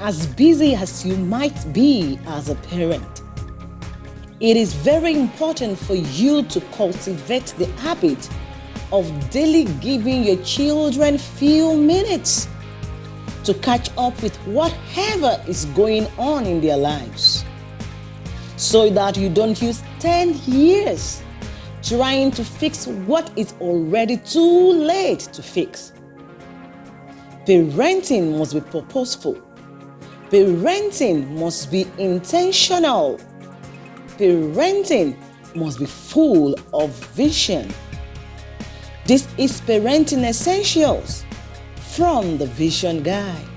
as busy as you might be as a parent, it is very important for you to cultivate the habit of daily giving your children few minutes to catch up with whatever is going on in their lives so that you don't use 10 years trying to fix what is already too late to fix. Parenting must be purposeful. Parenting must be intentional. Parenting must be full of vision. This is Parenting Essentials from the Vision Guide.